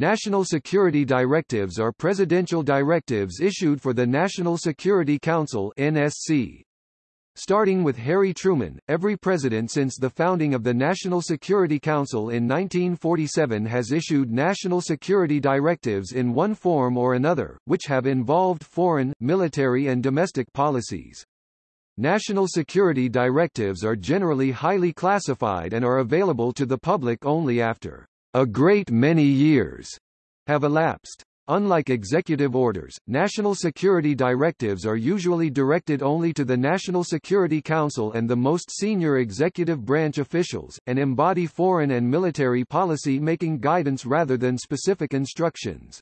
National Security Directives are presidential directives issued for the National Security Council NSC. Starting with Harry Truman, every president since the founding of the National Security Council in 1947 has issued national security directives in one form or another, which have involved foreign, military and domestic policies. National security directives are generally highly classified and are available to the public only after a great many years have elapsed. Unlike executive orders, national security directives are usually directed only to the National Security Council and the most senior executive branch officials, and embody foreign and military policy making guidance rather than specific instructions.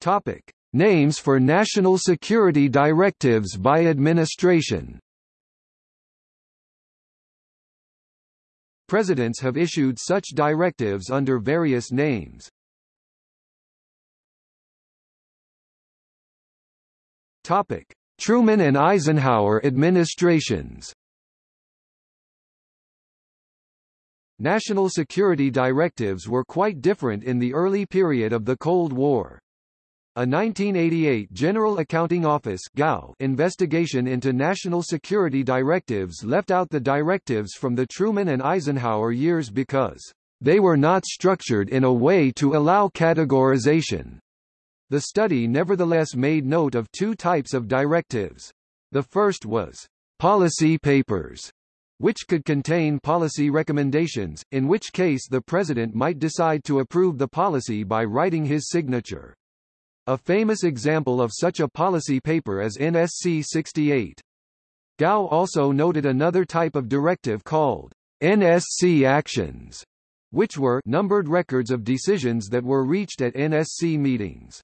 Topic. Names for national security directives by administration Presidents have issued such directives under various names. Topic: Truman and Eisenhower administrations. National security directives were quite different in the early period of the Cold War. A 1988 General Accounting Office investigation into national security directives left out the directives from the Truman and Eisenhower years because they were not structured in a way to allow categorization. The study nevertheless made note of two types of directives. The first was policy papers, which could contain policy recommendations, in which case the president might decide to approve the policy by writing his signature. A famous example of such a policy paper is NSC 68. Gao also noted another type of directive called NSC actions, which were numbered records of decisions that were reached at NSC meetings.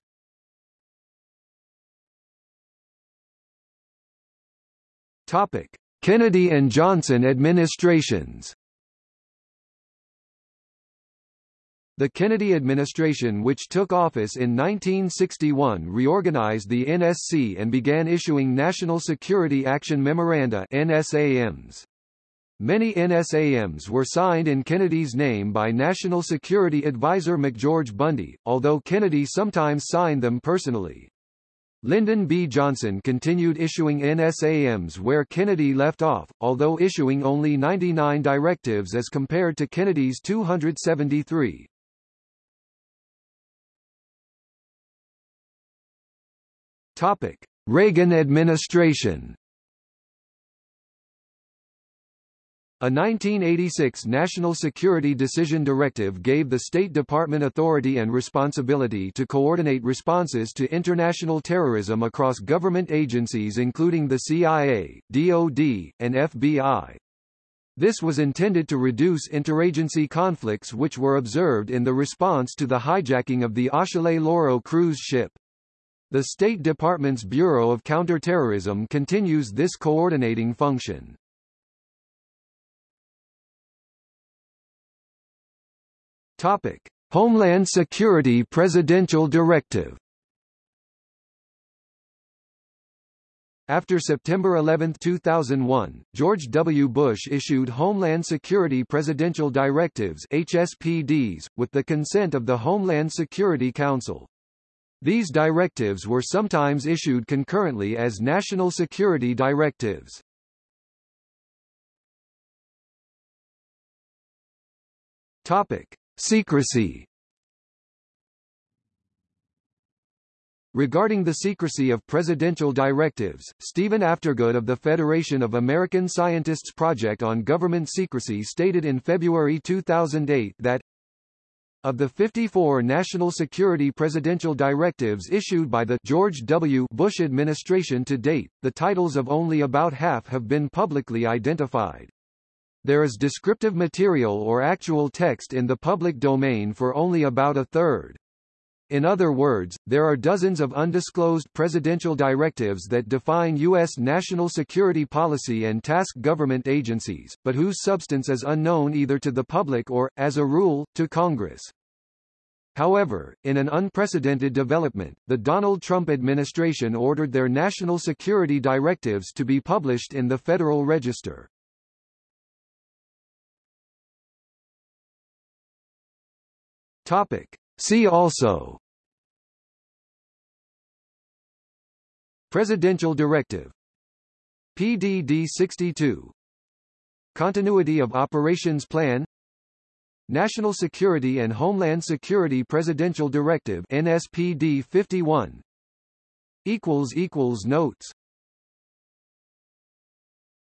Topic: Kennedy and Johnson administrations The Kennedy administration which took office in 1961 reorganized the NSC and began issuing National Security Action Memoranda NSAMs. Many NSAMs were signed in Kennedy's name by National Security Advisor McGeorge Bundy, although Kennedy sometimes signed them personally. Lyndon B. Johnson continued issuing NSAMs where Kennedy left off, although issuing only 99 directives as compared to Kennedy's 273. Topic: Reagan administration. A 1986 National Security Decision Directive gave the State Department authority and responsibility to coordinate responses to international terrorism across government agencies including the CIA, DoD, and FBI. This was intended to reduce interagency conflicts which were observed in the response to the hijacking of the Achille Lauro cruise ship. The State Department's Bureau of Counterterrorism continues this coordinating function. Topic: Homeland Security Presidential Directive. After September 11, 2001, George W. Bush issued Homeland Security Presidential Directives HSPDs, with the consent of the Homeland Security Council. These directives were sometimes issued concurrently as national security directives. Topic: Secrecy. Regarding the secrecy of presidential directives, Stephen Aftergood of the Federation of American Scientists Project on Government Secrecy stated in February 2008 that of the 54 national security presidential directives issued by the George W. Bush administration to date, the titles of only about half have been publicly identified. There is descriptive material or actual text in the public domain for only about a third. In other words, there are dozens of undisclosed presidential directives that define U.S. national security policy and task government agencies, but whose substance is unknown either to the public or, as a rule, to Congress. However, in an unprecedented development, the Donald Trump administration ordered their national security directives to be published in the Federal Register. Topic. See also. Presidential Directive. PDD-62 Continuity of Operations Plan. National Security and Homeland Security Presidential Directive NSPD 51 equals equals notes